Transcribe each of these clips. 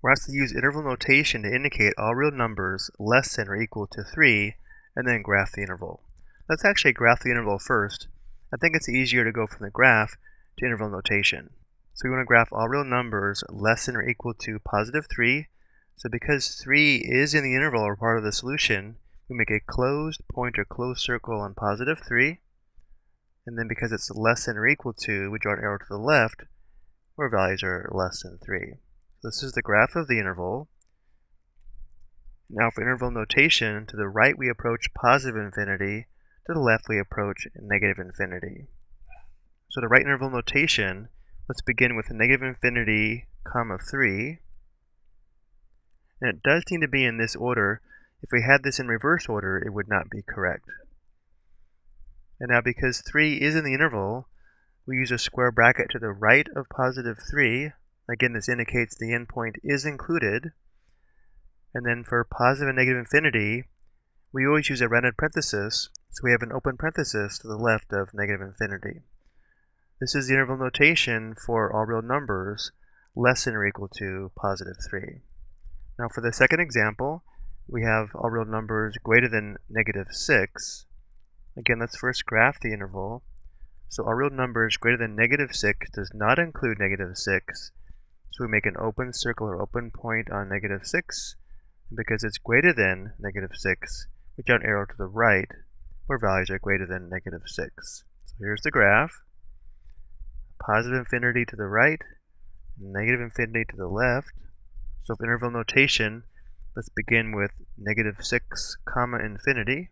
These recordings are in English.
We're asked to use interval notation to indicate all real numbers less than or equal to 3, and then graph the interval. Let's actually graph the interval first. I think it's easier to go from the graph to interval notation. So we want to graph all real numbers less than or equal to positive 3. So because 3 is in the interval or part of the solution, we make a closed point or closed circle on positive 3. And then because it's less than or equal to, we draw an arrow to the left where values are less than 3. This is the graph of the interval. Now for interval notation, to the right we approach positive infinity, to the left we approach negative infinity. So to write interval notation, let's begin with negative infinity, comma 3. And it does seem to be in this order. If we had this in reverse order, it would not be correct. And now because 3 is in the interval, we use a square bracket to the right of positive 3. Again, this indicates the endpoint is included. And then for positive and negative infinity, we always use a rounded parenthesis, so we have an open parenthesis to the left of negative infinity. This is the interval notation for all real numbers less than or equal to positive 3. Now for the second example, we have all real numbers greater than negative 6. Again, let's first graph the interval. So all real numbers greater than negative 6 does not include negative 6. So we make an open circle or open point on negative 6. And because it's greater than negative 6, we draw an arrow to the right where values are greater than negative 6. So here's the graph. Positive infinity to the right, negative infinity to the left. So for interval notation, let's begin with negative 6 comma infinity.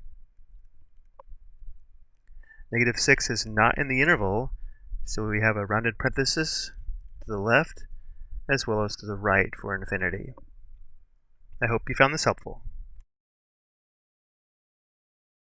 Negative 6 is not in the interval, so we have a rounded parenthesis to the left as well as to the right for infinity. I hope you found this helpful.